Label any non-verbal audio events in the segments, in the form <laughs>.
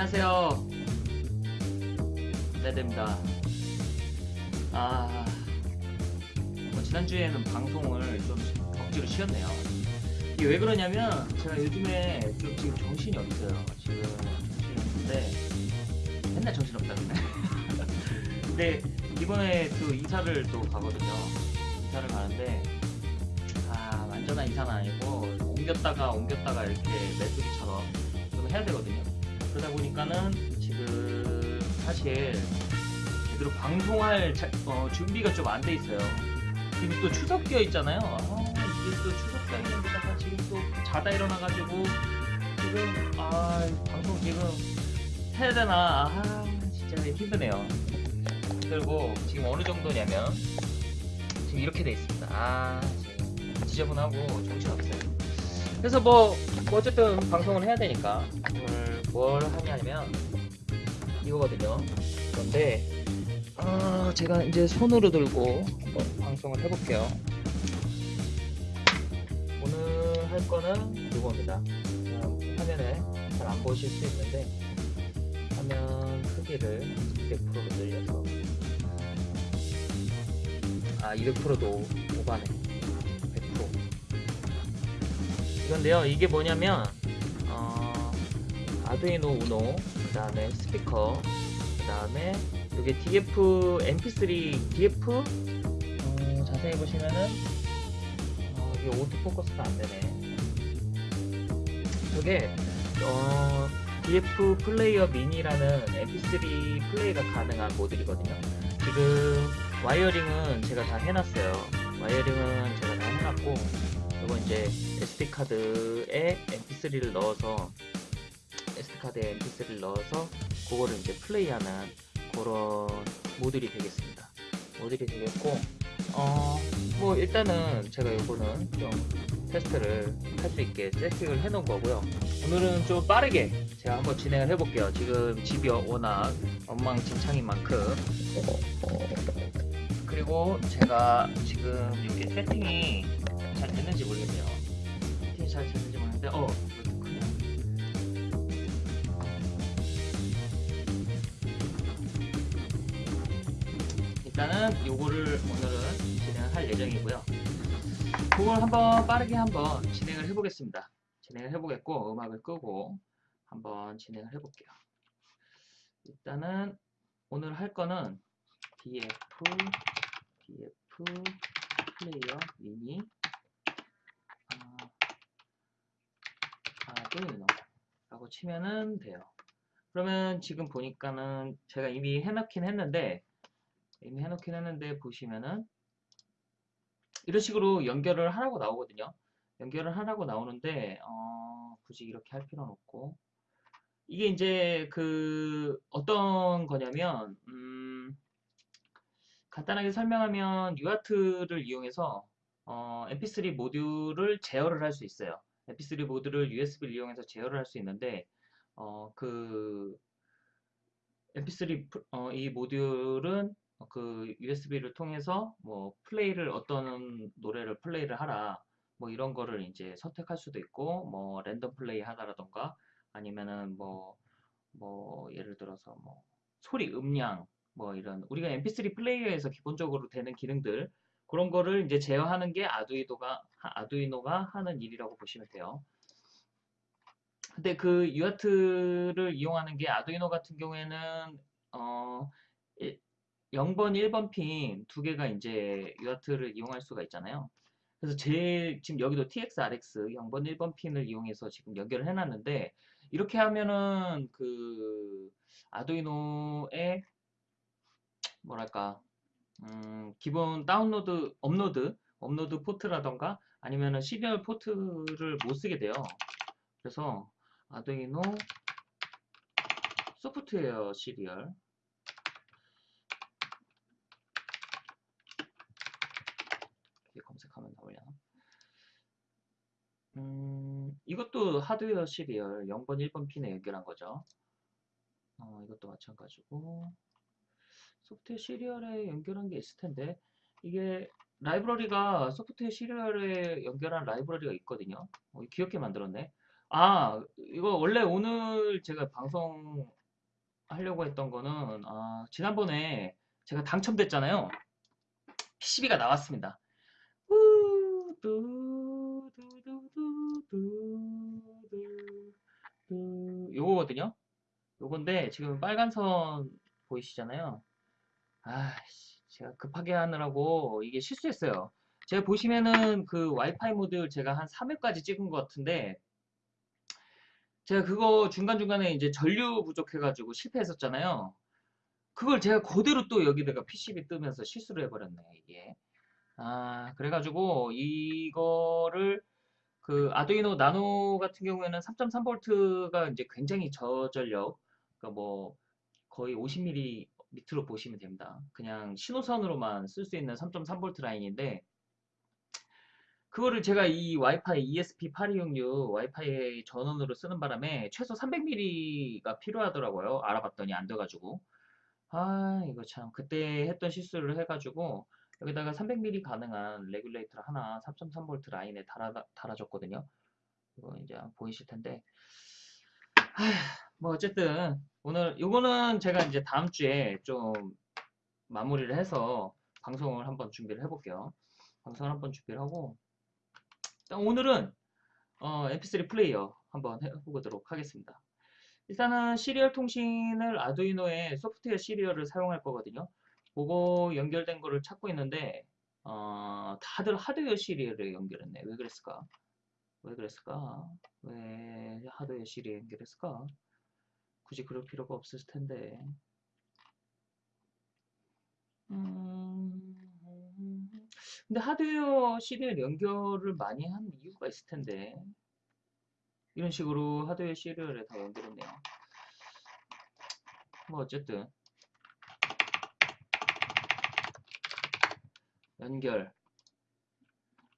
안녕하세요. 네됩니다. 아, 뭐 지난주에는 방송을 좀 억지로 쉬었네요. 이게 왜 그러냐면 제가 요즘에 좀 지금 정신이 없어요. 지금 정신이 없는데 맨날 정신 없다는데. <laughs> 근데 이번에 또 이사를 또 가거든요. 이사를 가는데 아 완전한 이사는 아니고 옮겼다가 옮겼다가 이렇게 메뚜기처럼 좀 해야 되거든요. 그러다 보니까는 지금 사실 제대로 방송할 자- 어, 준비가 좀 안 돼 있어요. 지금 또 추석 끼어 있잖아요. 아, 이게 또 추석 끼어 있는 데다가 지금 또 자다 일어나가지고 지금 아 방송 지금 해야 되나 아 진짜 힘드네요. 그리고 지금 어느 정도냐면 지금 이렇게 돼 있습니다. 아 지저분하고 정신 없어요. 그래서 뭐, 뭐 어쨌든 방송을 해야 되니까 뭘, 뭘 하냐면 이거거든요. 그런데 아, 제가 이제 손으로 들고 한번 방송을 해볼게요. 오늘 할 거는 이겁니다. 그냥 화면에 잘 안 보실 수 있는데 화면 크기를 200%로 늘려서 아 200%도 오바네 100% 이건데요 이게 뭐냐면 어, 아두이노 우노 그 다음에 스피커 그 다음에 이게 DF MP3 DF 어, 자세히 보시면은 어, 이게 오토포커스가 안 되네. 저게 어, DF 플레이어 미니라는 MP3 플레이가 가능한 모듈이거든요. 지금 와이어링은 제가 다 해놨어요. 와이어링은 제가 다 해놨고 이거 이제 SD 카드에 MP3를 넣어서 SD 카드에 MP3를 넣어서 그거를 이제 플레이하는 그런 모듈이 되겠습니다. 모듈이 되겠고 어 뭐 일단은 제가 이거는 좀 테스트를 할 수 있게 세팅을 해 놓은 거고요. 오늘은 좀 빠르게 제가 한번 진행을 해 볼게요. 지금 집이 워낙 엉망진창인 만큼 그리고 제가 지금 이게 세팅이 잘 됐는지 모르겠네요. 세팅이 잘 됐는지 모르겠는데, 어, 일단은 요거를 오늘은 진행을 할 예정이고요. 그걸 한번 빠르게 한번 진행을 해보겠습니다. 진행을 해보겠고, 음악을 끄고 한번 진행을 해볼게요. 일단은 오늘 할 거는 DF, DF 플레이어 미니 아, 아두이노 라고 치면은 돼요. 그러면 지금 보니까는 제가 이미 해놓긴 했는데 이미 해놓긴 했는데 보시면은 이런 식으로 연결을 하라고 나오거든요. 연결을 하라고 나오는데 어, 굳이 이렇게 할 필요는 없고 이게 이제 그 어떤 거냐면 음, 간단하게 설명하면 UART를 이용해서 어, MP3 모듈을 제어를 할 수 있어요. MP3 모듈을 USB를 이용해서 제어를 할 수 있는데 어, 그 MP3 프- 어, 이 모듈은 그 USB를 통해서 뭐 플레이를 어떤 노래를 플레이를 하라 뭐 이런 거를 이제 선택할 수도 있고 뭐 랜덤 플레이 하다라던가 아니면은 뭐뭐 예를 들어서 뭐 소리 음량 뭐 이런 우리가 MP3 플레이어에서 기본적으로 되는 기능들 그런 거를 이제 제어하는 게 아두이노가 아두이노가 하는 일이라고 보시면 돼요. 근데 그 UART를 이용하는 게 아두이노 같은 경우에는 어 0번, 1번 핀 두 개가 이제 UART를 이용할 수가 있잖아요. 그래서 제 지금 여기도 TX-RX 0번, 1번 핀을 이용해서 지금 연결을 해놨는데 이렇게 하면은 그 아두이노의 뭐랄까 음, 기본 다운로드, 업로드, 업로드 포트라던가 아니면은 serial port를 못 쓰게 돼요. 그래서 아두이노 소프트웨어 serial 검색하면 나오려나? 음, 이것도 하드웨어 시리얼 0번, 1번 핀에 연결한 거죠. 어, 이것도 마찬가지고 소프트웨어 시리얼에 연결한 게 있을 텐데 이게 라이브러리가 소프트웨어 시리얼에 연결한 라이브러리가 있거든요. 어, 귀엽게 만들었네. 아, 이거 원래 오늘 제가 방송 하려고 했던 거는, 아, 지난번에 제가 당첨됐잖아요. PCB가 나왔습니다. 두. 요거거든요. 요건데, 지금 빨간 선 보이시잖아요. 아, 제가 급하게 하느라고 이게 실수했어요. 제가 보시면은 그 와이파이 모드 제가 한 3회까지 찍은 것 같은데, 제가 그거 중간중간에 이제 전류 부족해가지고 실패했었잖아요. 그걸 제가 그대로 또 여기다가 PCB 뜨면서 실수를 해버렸네, 이게. 아, 그래가지고 이거를 그 아두이노 나노 같은 경우에는 3.3V가 이제 굉장히 저전력, 그러니까 뭐 거의 50mm 밑으로 보시면 됩니다. 그냥 신호선으로만 쓸 수 있는 3.3V 라인인데 그거를 제가 이 와이파이 ESP8266 와이파이 전원으로 쓰는 바람에 최소 300mm가 필요하더라고요. 알아봤더니 안 돼가지고. 아, 이거 참. 그때 했던 실수를 해가지고 여기다가 300mA 가능한 regulator를 하나 3.3V 라인에 달아, 달아줬거든요. 이거 이제 보이실 텐데. 하, 뭐 어쨌든 오늘 요거는 제가 이제 다음 주에 좀 마무리를 해서 방송을 한번 준비를 해볼게요. 방송을 한번 준비를 하고 일단 오늘은 어, mp3 플레이어 한번 해보도록 하겠습니다. 일단은 serial 통신을 아두이노의 소프트웨어 serial을 사용할 거거든요. 그거 연결된 거를 찾고 있는데 어, 다들 하드웨어 serial을 연결했네. 왜 그랬을까? 왜 그랬을까? 왜 하드웨어 serial 연결했을까? 굳이 그럴 필요가 없을 텐데. 음... 근데 하드웨어 serial 연결을 많이 한 이유가 있을 텐데 이런 식으로 하드웨어 시리얼에 다 연결했네요 뭐 어쨌든 연결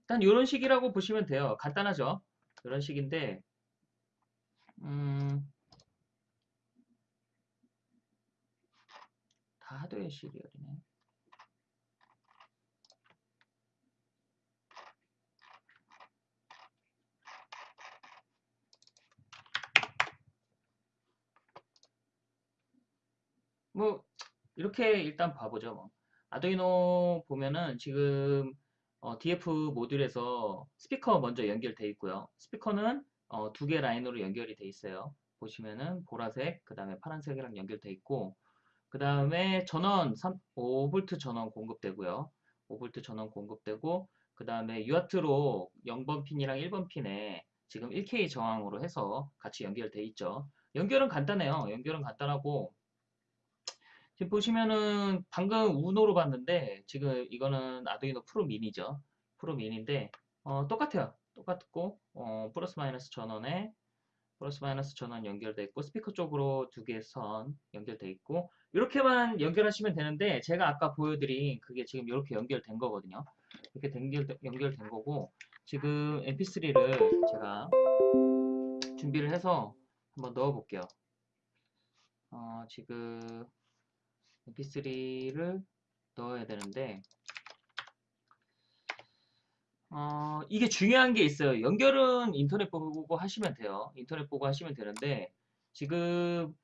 일단 이런 식이라고 보시면 돼요 간단하죠 이런 식인데 음, 다 하드웨어 시리얼이네 뭐 이렇게 일단 봐보죠. 뭐. 아두이노 보면은 지금 어, DF 모듈에서 스피커 먼저 연결돼 있고요. 스피커는 어, 두 개 라인으로 연결이 돼 있어요. 보시면은 보라색, 그 다음에 파란색이랑 연결돼 있고 그 다음에 전원 3, 5V 전원 공급되고요. 5V 전원 공급되고 그 다음에 UART로 0번 핀이랑 1번 핀에 지금 1K 저항으로 해서 같이 연결돼 있죠. 연결은 간단해요. 연결은 간단하고 지금 보시면은 방금 우노로 봤는데 지금 이거는 아두이노 프로 미니죠. 프로 미니인데 어, 똑같아요. 똑같고 어, 플러스 마이너스 전원에 플러스 마이너스 전원 연결돼 있고 스피커 쪽으로 두 개 선 연결돼 있고 이렇게만 연결하시면 되는데 제가 아까 보여드린 그게 지금 이렇게 연결된 거거든요. 이렇게 연결, 연결된 거고 지금 mp3를 제가 준비를 해서 한번 넣어 볼게요. 어, 지금 mp3를 넣어야 되는데 어, 이게 중요한 게 있어요. 연결은 인터넷 보고 하시면 돼요. 인터넷 보고 하시면 되는데 지금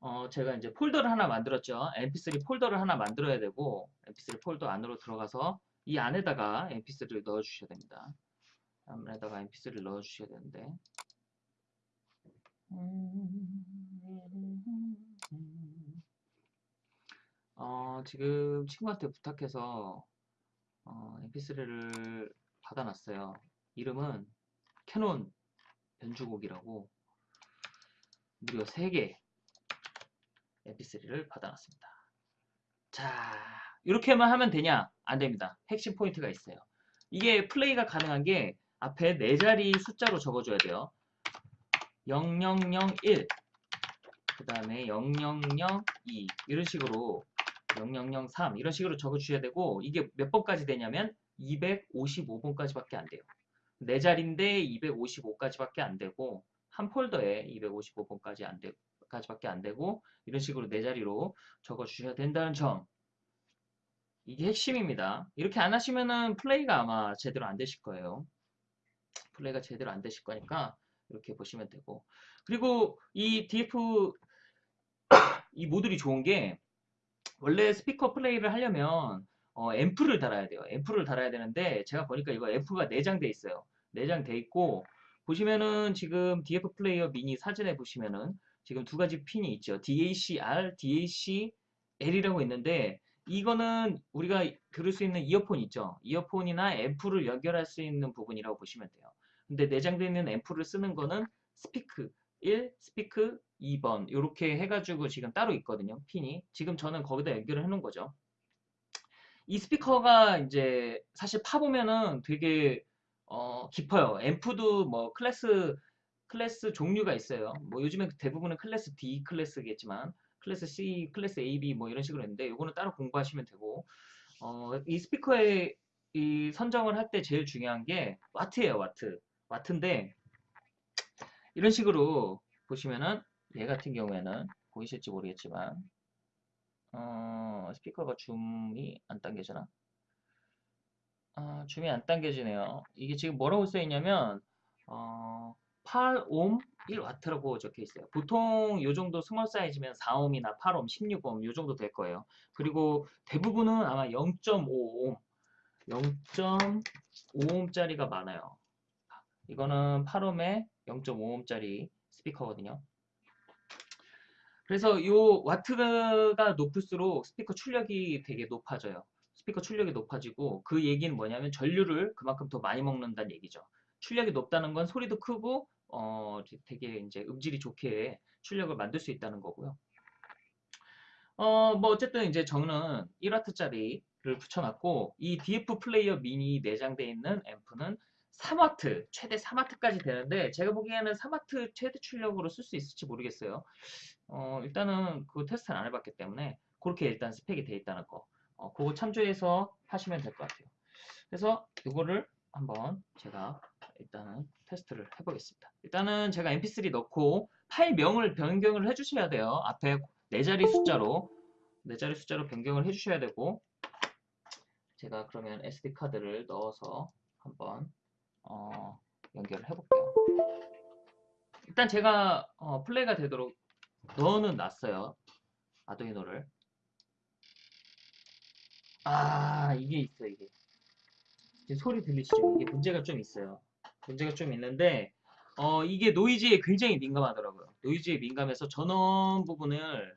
어, 제가 이제 폴더를 하나 만들었죠. mp3 폴더를 하나 만들어야 되고 mp3 폴더 안으로 들어가서 이 안에다가 mp3를 넣어 주셔야 됩니다. 안에다가 mp3를 넣어 주셔야 되는데 어, 지금 친구한테 부탁해서 어, mp3를 받아놨어요. 이름은 캐논 변주곡이라고 무려 3개 mp3를 받아놨습니다. 자, 이렇게만 하면 되냐? 안 됩니다. 핵심 포인트가 있어요. 이게 플레이가 가능한 게 앞에 4자리 숫자로 적어줘야 돼요. 0001, 그 다음에 0002 이런 식으로 0003 이런 식으로 적어주셔야 되고 이게 몇 번까지 되냐면 255번까지밖에 안 돼요. 네 자리인데 255까지밖에 안 되고 한 폴더에 255번까지 안 되, 까지밖에 안 되고 이런 식으로 네 자리로 적어 주셔야 된다는 점 이게 핵심입니다. 이렇게 안 하시면은 플레이가 아마 제대로 안 되실 거예요. 플레이가 제대로 안 되실 거니까 이렇게 보시면 되고 그리고 이 DF 이 모듈이 좋은 게 원래 스피커 플레이를 하려면 어, 앰프를 달아야 돼요. 앰프를 달아야 되는데 제가 보니까 이거 앰프가 내장돼 있어요. 내장돼 있고 보시면은 지금 DF 플레이어 미니 사진에 보시면은 지금 두 가지 핀이 있죠. DAC-R, DAC-L이라고 있는데 이거는 우리가 들을 수 있는 이어폰 있죠. 이어폰이나 앰프를 연결할 수 있는 부분이라고 보시면 돼요. 근데 내장되어 있는 앰프를 쓰는 거는 스피커 1, 스피커 2번 이렇게 해가지고 지금 따로 있거든요. 핀이. 지금 저는 거기다 연결을 해놓은 거죠. 이 스피커가 이제 사실 파보면은 되게 어, 깊어요. 앰프도 뭐 클래스 클래스 종류가 있어요. 뭐 요즘에 대부분은 클래스 D 클래스겠지만 클래스 C, 클래스 A, B 뭐 이런 식으로 있는데 이거는 따로 공부하시면 되고 어, 이 스피커의 이 선정을 할 때 제일 중요한 게 와트예요. 와트. 와트인데 이런 식으로 보시면은 얘 같은 경우에는 보이실지 모르겠지만 어, 스피커가 줌이 안 당겨지나? 아, 줌이 안 당겨지네요. 이게 지금 뭐라고 써 있냐면 어, 8옴 1와트라고 적혀 있어요. 보통 요 정도 small size면 4옴이나 8옴, 16옴 요 정도 될 거예요. 그리고 대부분은 아마 0.5옴, 0.5옴짜리가 많아요. 이거는 8옴에 0.5옴짜리 스피커거든요. 그래서 이 와트가 높을수록 스피커 출력이 되게 높아져요. 스피커 출력이 높아지고 그 얘기는 뭐냐면 전류를 그만큼 더 많이 먹는다는 얘기죠. 출력이 높다는 건 소리도 크고 어 되게 이제 음질이 좋게 출력을 만들 수 있다는 거고요. 어 뭐 어쨌든 이제 저는 1와트짜리를 붙여놨고 이 DF 플레이어 미니 내장되어 있는 앰프는 3W, 최대 3W까지 되는데 제가 보기에는 3W 최대 출력으로 쓸 수 있을지 모르겠어요. 어, 일단은 그 테스트는 안 해봤기 때문에 그렇게 일단 스펙이 되어 있다는 거 어, 그거 참조해서 하시면 될 것 같아요. 그래서 이거를 한번 제가 일단은 테스트를 해보겠습니다. 일단은 제가 mp3 넣고 파일명을 변경을 해주셔야 돼요. 앞에 네 자리 숫자로 네 자리 숫자로 변경을 해주셔야 되고 제가 그러면 SD 카드를 넣어서 한번 어, 연결을 해볼게요. 일단 제가 어, 플레이가 되도록 넣어는 놨어요. 아두이노를. 아 이게 있어 이게. 소리 들리시죠? 이게 문제가 좀 있어요. 문제가 좀 있는데 어, 이게 노이즈에 굉장히 민감하더라고요. 노이즈에 민감해서 전원 부분을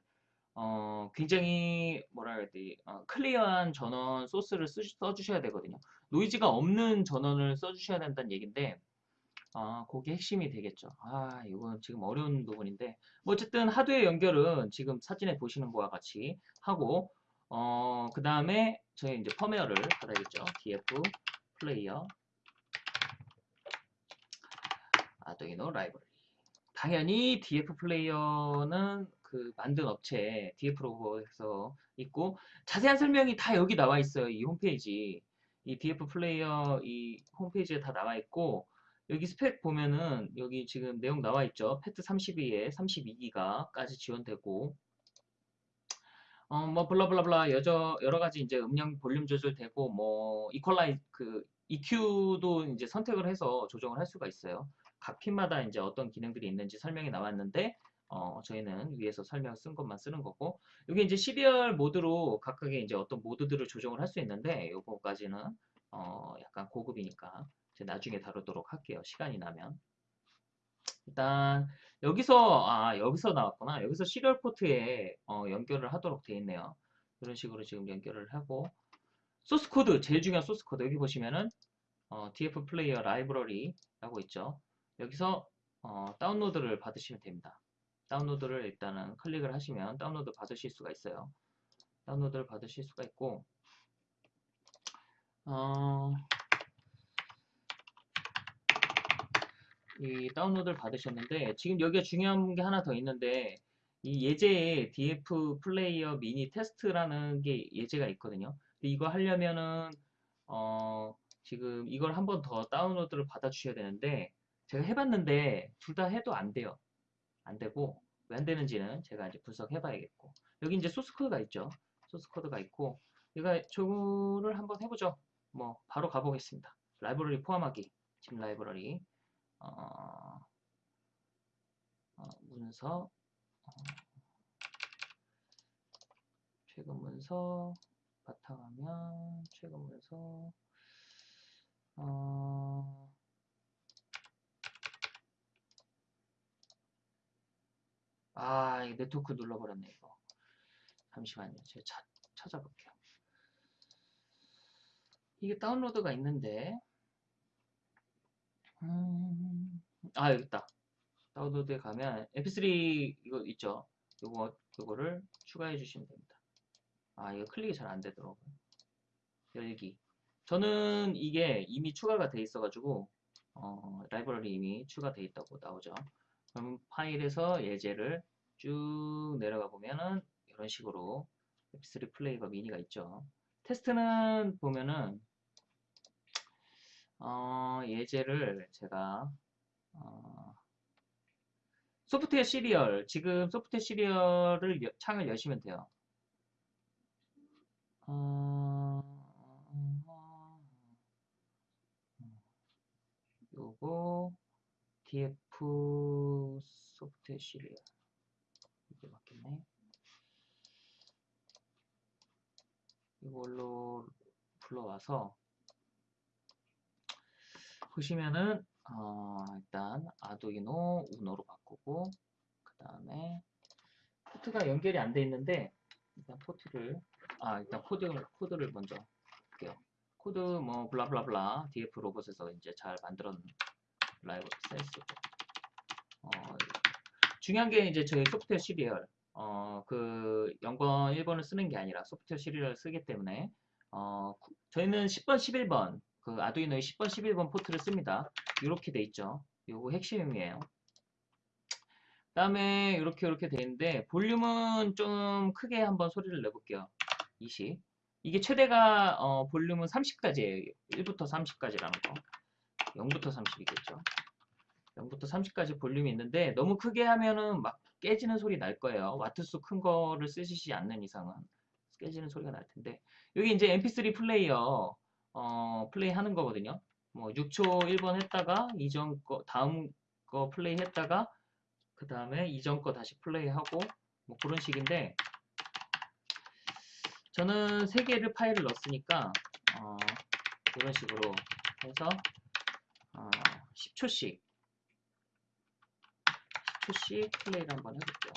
어, 굉장히 뭐라 해야 돼 어, clear한 전원 source를 쓰, 써주셔야 되거든요. 노이즈가 없는 전원을 써주셔야 된다는 얘기인데 아, 그게 핵심이 되겠죠. 아, 이건 지금 어려운 부분인데 뭐 어쨌든 하드웨어 연결은 지금 사진에 보시는 거와 같이 하고 어, 그 다음에 저희 이제 펌웨어를 받아야겠죠. DF 플레이어 아두이노 라이브러리 당연히 DF 플레이어는 그 만든 업체 DF로에서 있고 자세한 설명이 다 여기 나와 있어요. 이 홈페이지 이 DF 플레이어 이 홈페이지에 다 나와 있고 여기 스펙 보면은 여기 지금 내용 나와 있죠. 패트 32에 32기가까지 지원되고 어 뭐 블라블라블라 여러 여러 가지 이제 음량 볼륨 조절되고 뭐 이퀄라이 그 EQ도 이제 선택을 해서 조정을 할 수가 있어요. 각 핀마다 이제 어떤 기능들이 있는지 설명이 나왔는데 어, 저희는 위에서 설명 쓴 것만 쓰는 거고 여기 이제 serial 모드로 각각의 이제 어떤 모드들을 조정을 할 수 있는데 요거까지는 어, 약간 고급이니까 나중에 다루도록 할게요. 시간이 나면 일단 여기서 아 여기서 나왔구나 여기서 serial port에 어, 연결을 하도록 되어 있네요. 이런 식으로 지금 연결을 하고 소스 코드 제일 중요한 소스 코드 여기 보시면은 어, DF 플레이어 라이브러리라고 있죠. 여기서 어, 다운로드를 받으시면 됩니다. 다운로드를 일단은 클릭을 하시면 다운로드 받으실 수가 있어요. 다운로드를 받으실 수가 있고 어, 이 다운로드를 받으셨는데 지금 여기가 중요한 게 하나 더 있는데 이 예제에 DF 플레이어 미니 테스트라는 게 예제가 있거든요. 이거 하려면은 어, 지금 이걸 한 번 더 다운로드를 받아 주셔야 되는데 제가 해봤는데 둘 다 해도 안 돼요. 안 되고 왜 안 되는지는 제가 이제 분석해 봐야겠고 여기 이제 소스 코드가 있죠. 소스 코드가 있고 제가 저거를 한번 해보죠. 뭐 바로 가보겠습니다. 라이브러리 포함하기 집 라이브러리 어, 어, 문서 어, 최근 문서 바탕화면 최근 문서 어, 아, 이 네트워크 눌러버렸네, 이거. 잠시만요. 제가 차, 찾아볼게요. 이게 다운로드가 있는데, 음, 아, 여기 있다. 다운로드에 가면 mp3 이거 있죠? 요거, 요거를 추가해 주시면 됩니다. 아, 이거 클릭이 잘 안 되더라고요. 열기. 저는 이게 이미 추가가 돼 있어가지고, 어, 라이브러리 이미 추가돼 있다고 나오죠. 그럼 파일에서 예제를 쭉 내려가 보면은 이런 식으로 mp3 플레이어 미니가 있죠. 테스트는 보면은 어, 예제를 제가 어, 소프트웨어 serial 지금 소프트웨어 serial을 여- 창을 여시면 돼요. 어, 요거 df 소프트웨어 시리얼 이게 맞겠네. 이걸로 불러와서 보시면은 어, 일단 아두이노 우노로 바꾸고 그 다음에 포트가 연결이 안 돼 있는데 일단 포트를 아 일단 코드 코드를 먼저 볼게요. 코드 뭐 blah blah blah df 로봇에서 이제 잘 만들었는 라이센스고 어, 중요한 게 이제 저희 소프트웨어 serial 어, 그 0번, 1번을 쓰는 게 아니라 소프트웨어 serial을 쓰기 때문에 어, 구- 저희는 10번, 11번 그 아두이노의 10번, 11번 포트를 씁니다. 이렇게 돼 있죠. 요거 핵심이에요. 다음에 이렇게 이렇게 돼 있는데 볼륨은 좀 크게 한번 소리를 내볼게요. 20. 이게 최대가 어, 볼륨은 30까지예요. 1부터 30까지라는 거. 0부터 30이겠죠. 0부터 30까지 볼륨이 있는데 너무 크게 하면은 막 깨지는 소리 날 거예요. 와트수 큰 거를 쓰시지 않는 이상은 깨지는 소리가 날 텐데 여기 이제 mp3 플레이어 어, 플레이 하는 거거든요. 뭐 6초 1번 했다가 이전 거 다음 거 플레이 했다가 그 다음에 이전 거 다시 플레이하고 뭐 그런 식인데 저는 세 개를 파일을 넣었으니까 어, 이런 식으로 해서 어, 10초씩 10초씩 플레이를 한번 해볼게요.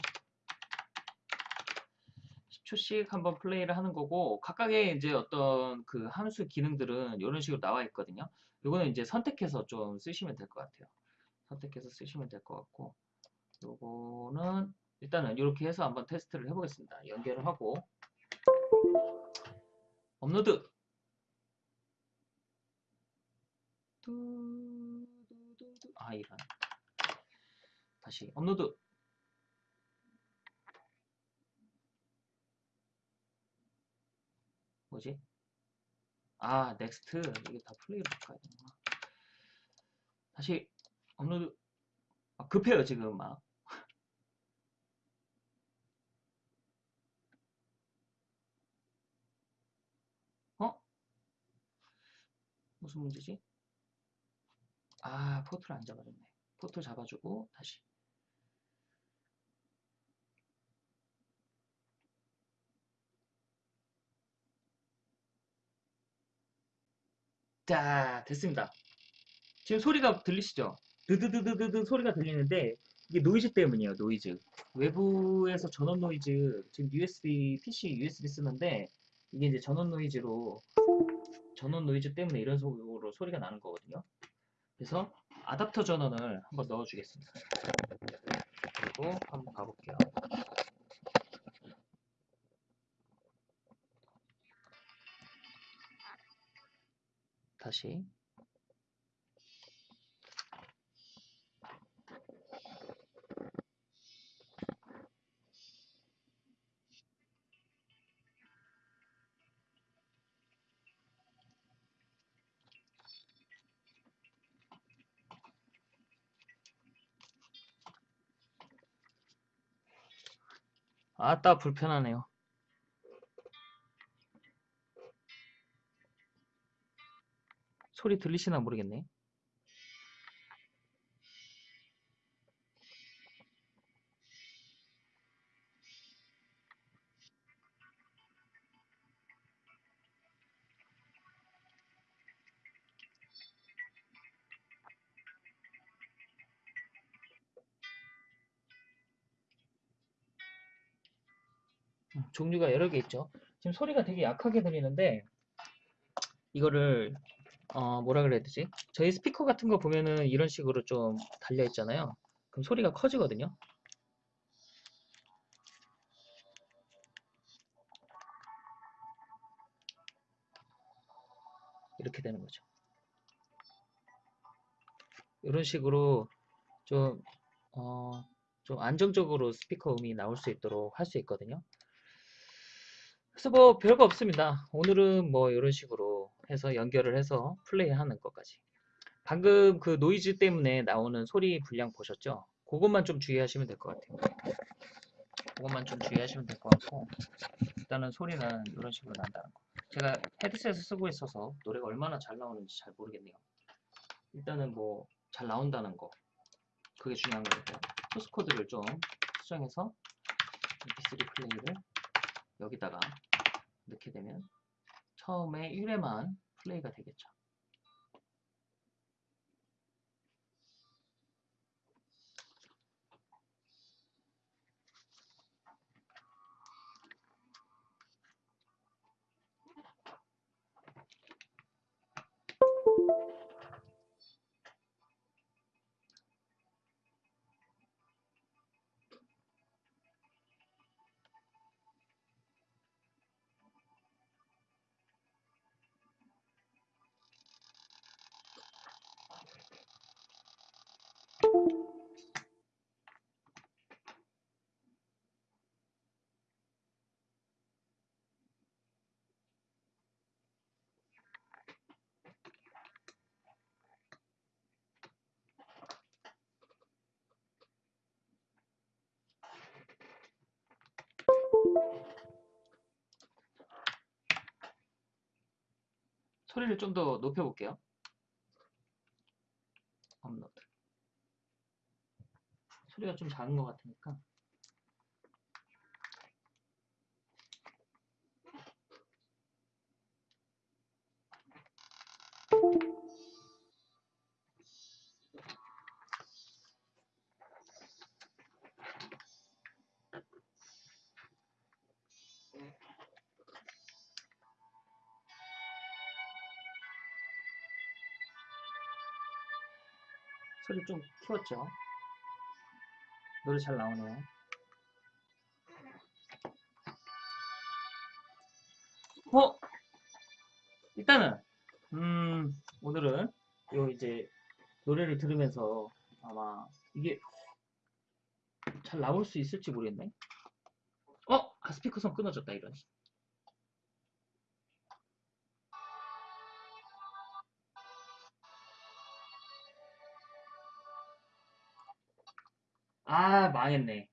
10초씩 한번 플레이를 하는 거고 각각의 이제 어떤 그 함수 기능들은 이런 식으로 나와 있거든요. 요거는 이제 선택해서 좀 쓰시면 될 것 같아요. 선택해서 쓰시면 될 것 같고 요거는 일단은 이렇게 해서 한번 테스트를 해보겠습니다. 연결을 하고 업로드. 아 이런 다시 업로드. 뭐지? 아 next. 이게 다 플레이로 바꿔야 되나? 다시 업로드. 아, 급해요 지금 막. <laughs> 어? 무슨 문제지? 아 포트를 안 잡아줬네. 포트 잡아주고 다시 자 됐습니다. 지금 소리가 들리시죠? 드드드드드드 소리가 들리는데 이게 노이즈 때문이에요 노이즈. 외부에서 전원 노이즈 지금 USB PC USB 쓰는데 이게 이제 전원 노이즈로 전원 노이즈 때문에 이런 식으로 소리가 나는 거거든요. 그래서 아답터 전원을 한번 넣어 주겠습니다. 그리고 한번 가볼게요 다시. 아따 불편하네요 소리 들리시나 모르겠네. 음, 종류가 여러 개 있죠. 지금 소리가 되게 약하게 들리는데 이거를 어 뭐라 그래야 되지? 저희 스피커 같은 거 보면은 이런 식으로 좀 달려 있잖아요. 그럼 소리가 커지거든요. 이렇게 되는 거죠. 이런 식으로 좀, 어, 좀 안정적으로 스피커 음이 나올 수 있도록 할 수 있거든요. 그래서 뭐 별거 없습니다. 오늘은 뭐 이런 식으로 해서 연결을 해서 플레이하는 것까지. 방금 그 노이즈 때문에 나오는 소리 분량 보셨죠? 그것만 좀 주의하시면 될 것 같아요. 그것만 좀 주의하시면 될 것 같고 일단은 소리는 이런 식으로 난다는 거. 제가 헤드셋을 쓰고 있어서 노래가 얼마나 잘 나오는지 잘 모르겠네요. 일단은 뭐 잘 나온다는 거 그게 중요한 거고 소스 코드를 좀 수정해서 mp3 플레이를 여기다가 넣게 되면 처음에 1회만 플레이가 되겠죠. 소리를 좀 더 높여볼게요. 업로드. 소리가 좀 작은 것 같으니까. 소리 좀 키웠죠? 노래 잘 나오네요. 어? 일단은 음 오늘은 요 이제 노래를 들으면서 아마 이게 잘 나올 수 있을지 모르겠네. 어? 아 스피커선 끊어졌다 이런. 아 망했네.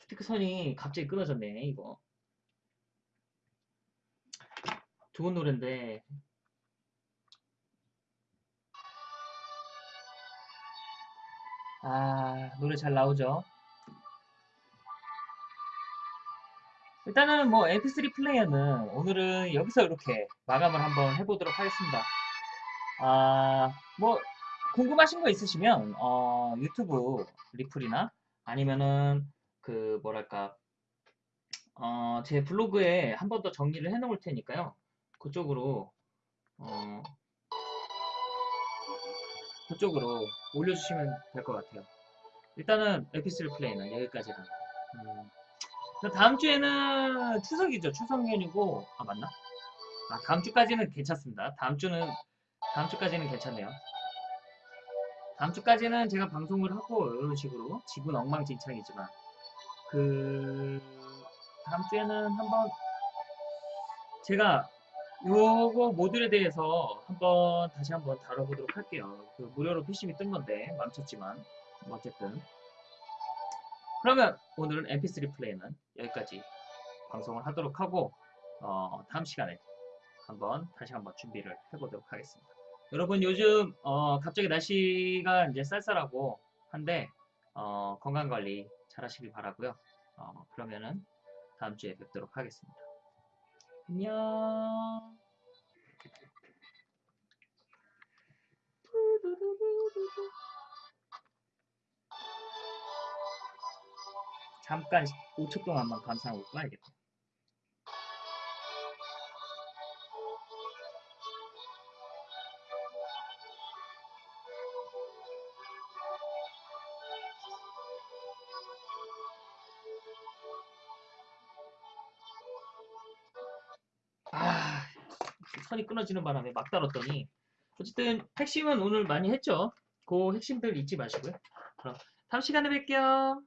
스피커선이 갑자기 끊어졌네 이거. 좋은 노래인데 아 노래 잘 나오죠 일단은 뭐 mp3 플레이어는 오늘은 여기서 이렇게 마감을 한번 해보도록 하겠습니다 아뭐 궁금하신 거 있으시면 어, 유튜브 리플이나 아니면은 그 뭐랄까 어, 제 블로그에 한 번 더 정리를 해 놓을 테니까요 그쪽으로 어, 그쪽으로 올려주시면 될 것 같아요. 일단은 에피스를 플레이는 여기까지는. 음, 그럼 다음 주에는 추석이죠. 추석 연휴고 아 맞나? 아 다음 주까지는 괜찮습니다. 다음 주는 다음 주까지는 괜찮네요. 다음 주까지는 제가 방송을 하고 이런 식으로 지분 엉망진창이지만 그 다음 주에는 한번 제가 요거 모듈에 대해서 한번 다시 한번 다뤄보도록 할게요. 그 무료로 PCB 뜬 건데 뭐 어쨌든 그러면 오늘은 MP3 플레이는 여기까지 방송을 하도록 하고 어, 다음 시간에 한번 다시 한번 준비를 해보도록 하겠습니다. 여러분 요즘 어, 갑자기 날씨가 이제 쌀쌀하고 한데 어, 건강관리 잘 하시길 바라고요. 어, 그러면은 다음 주에 뵙도록 하겠습니다. 안녕. 잠깐 5초 동안만 감상하고 꺼야겠다. 선이 끊어지는 바람에 막 다뤘더니 어쨌든 핵심은 오늘 많이 했죠. 그 핵심들 잊지 마시고요. 그럼 다음 시간에 뵐게요.